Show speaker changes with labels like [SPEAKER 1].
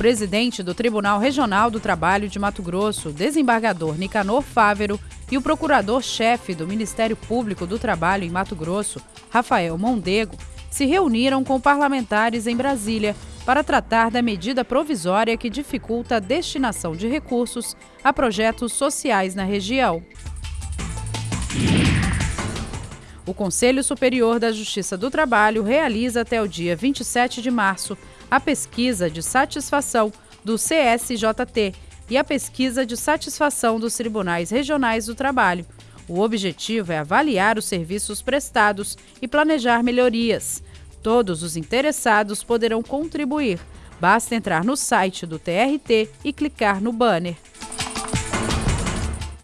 [SPEAKER 1] presidente do Tribunal Regional do Trabalho de Mato Grosso, desembargador Nicanor Fávero, e o procurador-chefe do Ministério Público do Trabalho em Mato Grosso, Rafael Mondego, se reuniram com parlamentares em Brasília para tratar da medida provisória que dificulta a destinação de recursos a projetos sociais na região. O Conselho Superior da Justiça do Trabalho realiza até o dia 27 de março a pesquisa de satisfação do CSJT e a pesquisa de satisfação dos tribunais regionais do trabalho. O objetivo é avaliar os serviços prestados e planejar melhorias. Todos os interessados poderão contribuir. Basta entrar no site do TRT e clicar no banner.